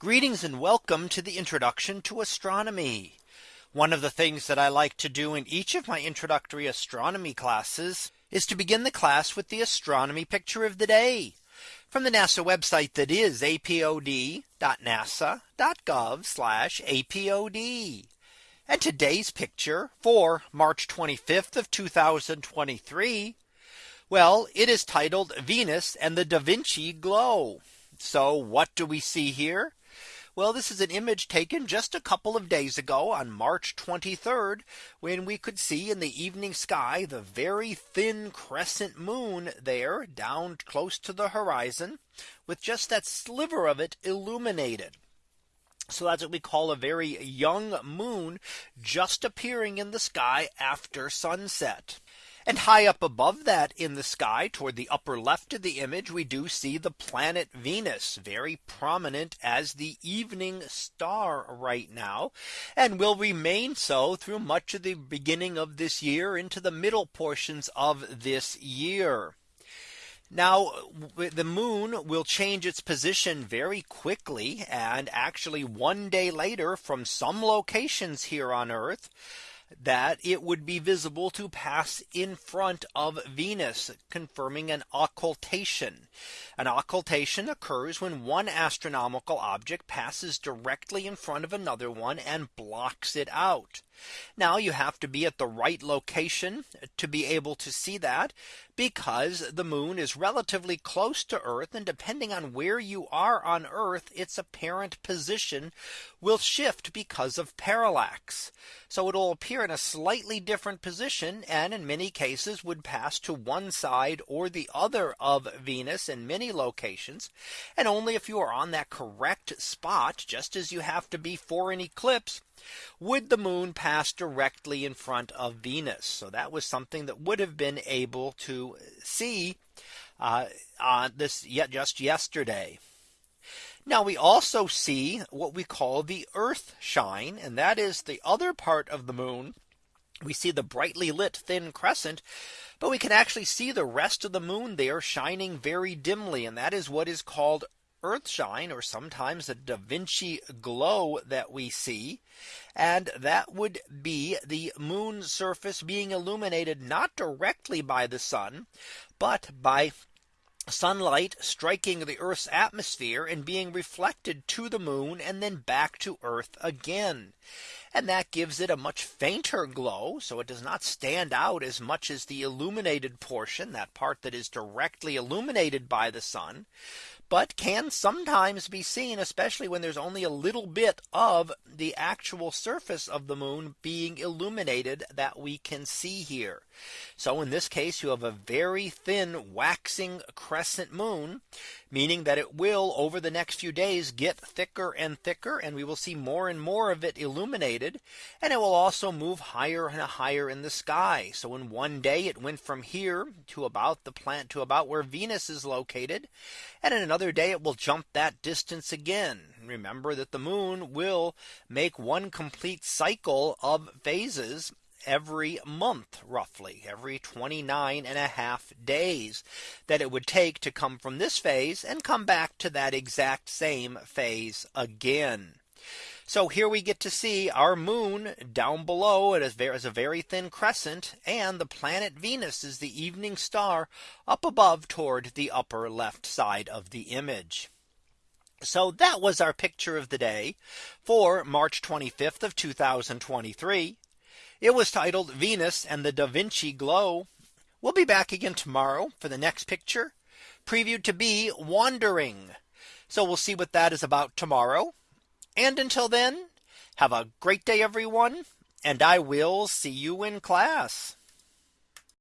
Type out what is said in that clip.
Greetings and welcome to the introduction to astronomy. One of the things that I like to do in each of my introductory astronomy classes is to begin the class with the astronomy picture of the day from the NASA website that is apod.nasa.gov apod. And today's picture for March 25th of 2023. Well, it is titled Venus and the Da Vinci glow. So what do we see here? Well, this is an image taken just a couple of days ago on March 23rd, when we could see in the evening sky the very thin crescent moon there down close to the horizon with just that sliver of it illuminated. So that's what we call a very young moon just appearing in the sky after sunset. And high up above that in the sky toward the upper left of the image, we do see the planet Venus very prominent as the evening star right now and will remain so through much of the beginning of this year into the middle portions of this year. Now the moon will change its position very quickly and actually one day later from some locations here on Earth that it would be visible to pass in front of Venus, confirming an occultation. An occultation occurs when one astronomical object passes directly in front of another one and blocks it out. Now you have to be at the right location to be able to see that because the moon is relatively close to Earth and depending on where you are on Earth, its apparent position will shift because of parallax. So it will appear in a slightly different position and in many cases would pass to one side or the other of Venus in many locations. And only if you are on that correct spot, just as you have to be for an eclipse, would the moon pass directly in front of Venus. So that was something that would have been able to see uh, on this yet just yesterday. Now we also see what we call the earth shine and that is the other part of the moon. We see the brightly lit thin crescent but we can actually see the rest of the moon there shining very dimly and that is what is called earthshine or sometimes a Da Vinci glow that we see. And that would be the moon surface being illuminated not directly by the sun, but by sunlight striking the Earth's atmosphere and being reflected to the moon and then back to Earth again. And that gives it a much fainter glow. So it does not stand out as much as the illuminated portion that part that is directly illuminated by the sun but can sometimes be seen especially when there's only a little bit of the actual surface of the moon being illuminated that we can see here. So in this case, you have a very thin waxing crescent moon, meaning that it will over the next few days get thicker and thicker and we will see more and more of it illuminated and it will also move higher and higher in the sky. So in one day it went from here to about the plant to about where Venus is located. And in another day it will jump that distance again. Remember that the moon will make one complete cycle of phases every month roughly every 29 and a half days that it would take to come from this phase and come back to that exact same phase again. So here we get to see our moon down below it is a very thin crescent and the planet Venus is the evening star up above toward the upper left side of the image. So that was our picture of the day for March 25th of 2023. It was titled Venus and the Da Vinci glow. We'll be back again tomorrow for the next picture previewed to be wandering. So we'll see what that is about tomorrow. And until then, have a great day, everyone. And I will see you in class.